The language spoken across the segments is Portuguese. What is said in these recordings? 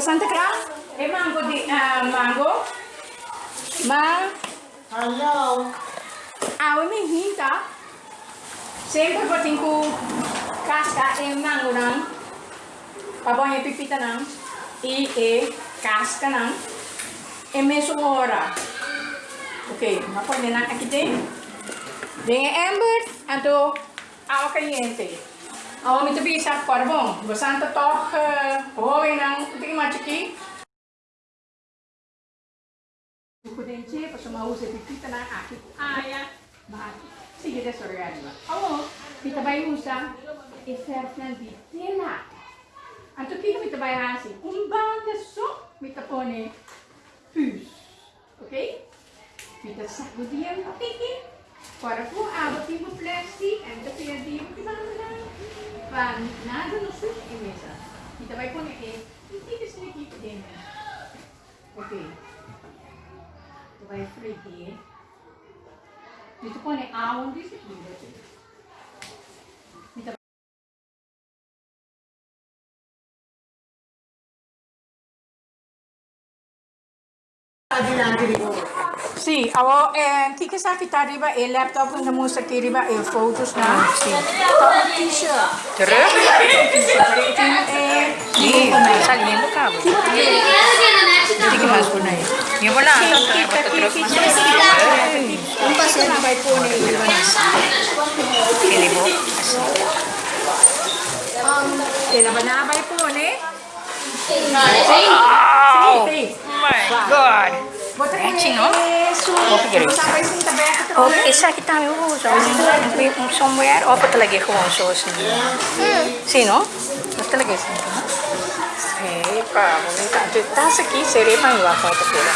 Santa Cruz, é mango de uh, mango. Mas, Hello. a me hinta. Sempre botin ko casca e mango nang. Pabong e pipita nang. E e casca nang. E mesmo hora. Ok, mapon nang aqui tem. Tem amber, anto água caliente. Awam itu bisa korbong, Ik tetoh eh, je nang titik macuki. Buku denci pesuma use tiki tenang aki sore met de kita is er esersen di tela. Antu kita ah, kita bayi hasi. Kumbang desok kita pone pus. Oke? Okay? Kita sakudien tapi oké? Para po abot yung plastic, and the pinadi yung pinamala. Pan, nada no sus e mesa. Kita vai pone e, hindi kasi nakikita din. Ok. Kita vai frigir. Dito po ni awon di si Kilo. Dito Sì, avevo, eh, ti che eh, sa arriva e eh, il laptop in musica fotos na. Sì. Tapos t-shirt. Tere? Eh, di sali mo ka. Di ka mas kunay. Yung wala sa katros mas. Ang pasal na bay po ni Ivanas. Kili mo. Um, kailan na bay po ni? Wow! Oh my God! Matching, no? Okay, sa kita may uso. May somewhere. Opo talaga yung uso sa Sino? Mas talaga yung sino? Hey, pa. Mumita. Tasa ki, sere pa yung wakong ito pila.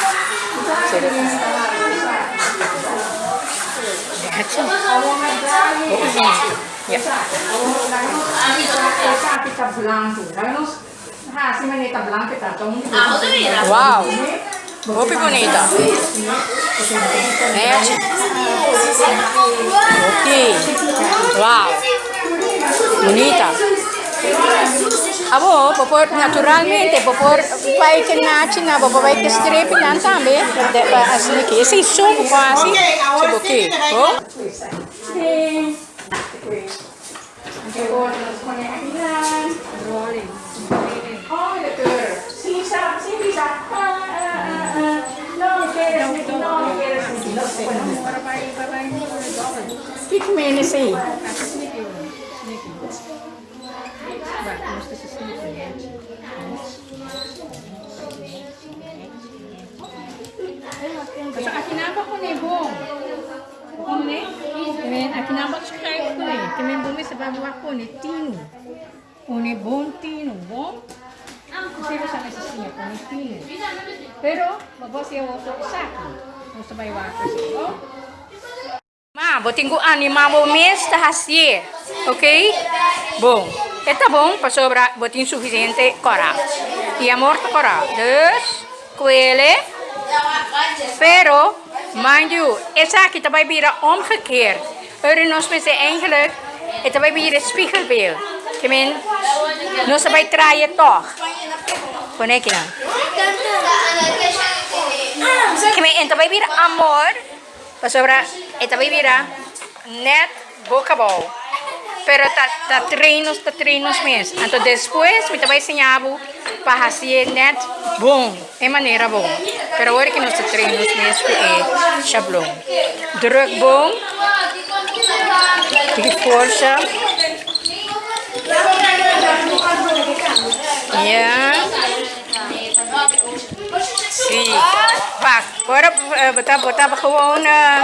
Sere pa. Gotcha. Oo, sino? Yeah. Wow. Que bonita. Né? Ok. Wow. Bonita. Abo, popor naturalmente, popor vai que nace na, popor vai que strepe nan também. Assim aqui, esse som quase, tipo aqui, oh. minutes eh. Kasi akinabak ko na eh, Bong. Bong na eh. Kimin, akinabak siya kahit ko na eh. Kimin bumi sa babawa ko ni Tino. Kone Bong Tino, Bong. Kasi ko sa kasisinya ko ni Tino. Pero, mabos yung wato sa akin. Kung sabay wato siya, oh. Ma, botinguan ni Mamo Miss tahasye. Okay? Bom. Esta bom pa sobra botin suficiente cora. Y amor cora. dus Kwele. Pero, mind you, esa kita bai bira omgekeerd. Euren ons met eigenlijk, het bij bira spiegelbeeld. Ik meen, se bai trye toch. Konek je dan. Ik meen, het bira amor. Para sobra, ito vai virar net boca bom. Pero ta, ta treinos, ta treinos mesmo. Então depois, me vai ensinar para fazer net bom. É maneira bom. Pero agora que nós treinos mesmo é chablon. Druk bom. De força. Yeah. Zie. Wacht, hoor op. We gewoon... Eh,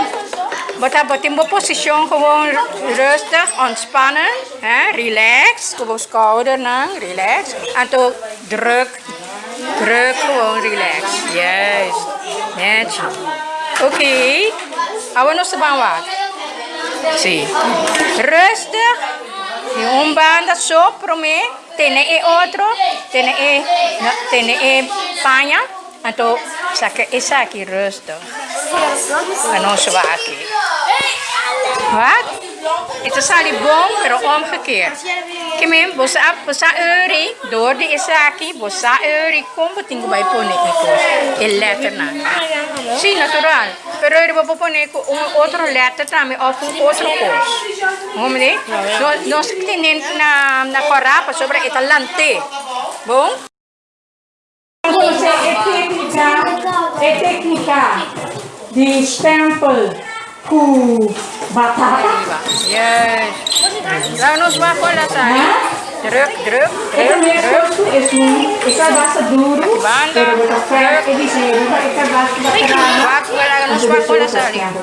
wat hebben in positie. gewoon rustig, ontspannen. Hè? Relax. Gewoon schouder lang, relax. En toen druk. Druk gewoon relax. Juist. Netjes. Oké. Okay. Hou ons de baan wat. Zie. Rustig. Die ombaan dat zo, probeer. tiene e otro, tiene, e, no, tiene e paña, entonces saque esa aquí resto. Ah, no se va aquí. ¿Va? Itu sali bom, pero omgekeerd. Kami bosa bosa euri, door de isaki, bosa euri, kom betingo bij pone iko. El letter na. Sí, natural. Pero euri bo pone ko un otro letter también of un otro cos. Hombre, no no se tienen na na corapa sobre italante. Bom? Você é técnica, é técnica de stempel Uh, batata. Yes. Vamos bajo la sal. Druk, druk, Es un, esta base duro, pero de café, que dice, esta base de café.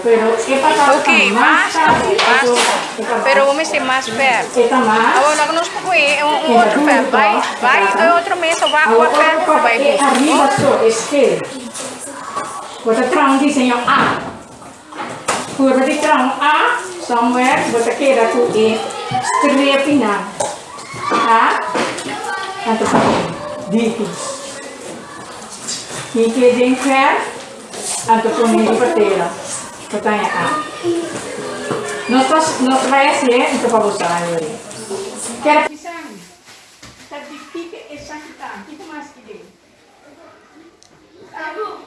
Pero, ¿qué pasa? Ok, más, más. Pero vamos a hacer más fer. Esta más. Ahora nos fue un otro fer. Vai, vai, otro mes, bajo a fer, vai. Arriba, so, es que. Outra trama, diseño A. Berarti terang A somewhere berarti ratu E skripina. A atau D. Nike jengker ataupun nike petera. Pertanyaan. Nosotros, nuestra ya, es untuk vocabulario. Quer pisang. Tapi pique e santan. Kita masih di. Tahu.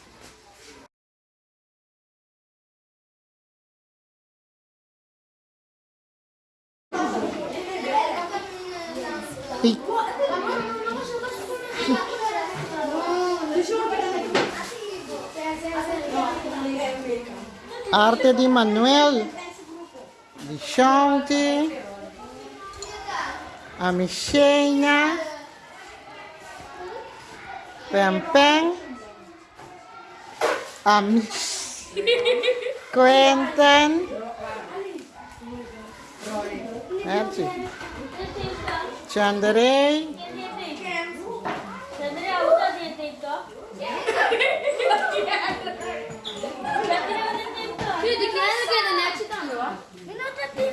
Arte de Manuel, de Chante, a Michena, Pem Quentin, Merci.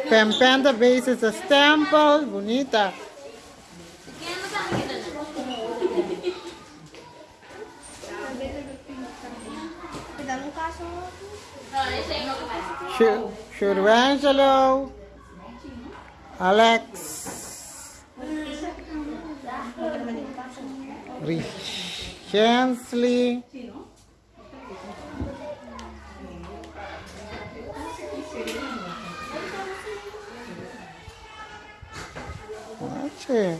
Pempen the base is a temple. Bonita. Shu- Shurvangelo Alex. Richensley 是。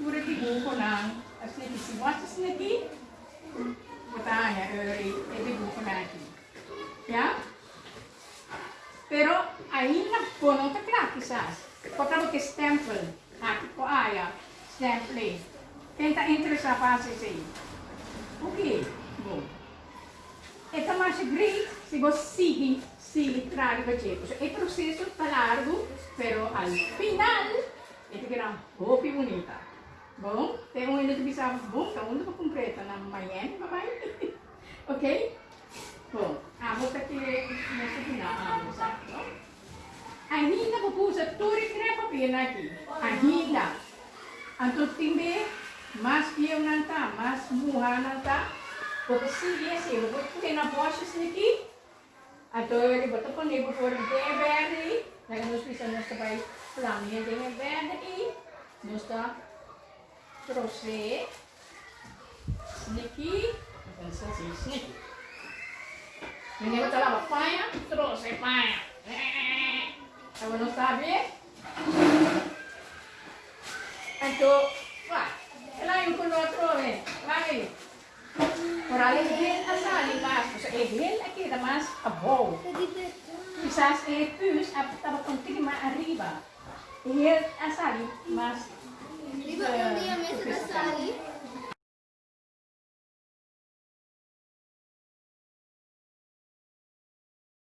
E pura di buco nan, as niti si wasas niti, batanya e e di buco nan aqui. Ya? Pero ainda po não tá claro quizás. Potamo que stempel, aqui po aya, stemple. Tenta interessar para se Ok, bom. Então, mais great se você sigue, sigue facevo. Cioè, il processo sta largo, però al final è che era più bonita. Bom, tem um ainda que pensava, bom, tá um completa na manhã, papai. ok? Bom, a volta aqui nessa final, a moça. Ainda vou pusar tudo que é papel aqui. Ainda. Anto timbe, mas pieu nanta, mas muha nanta. Porque se esse, eu vou pôr na bocha aqui. Anto eu vou pôr nego por de verde. Nós precisamos também flaminha de verde e nós tá crochet, sneaky, entonces sí, sneaky. Venimos a la papaya, crochet, papaya. ¿Está bueno, está bien? Entonces, va, el año con otro, ven. Por ahí es más, o es bien más abajo. Quizás es pus, estaba contigo más arriba. Y es asal, más. Eu li a mesa da Sally.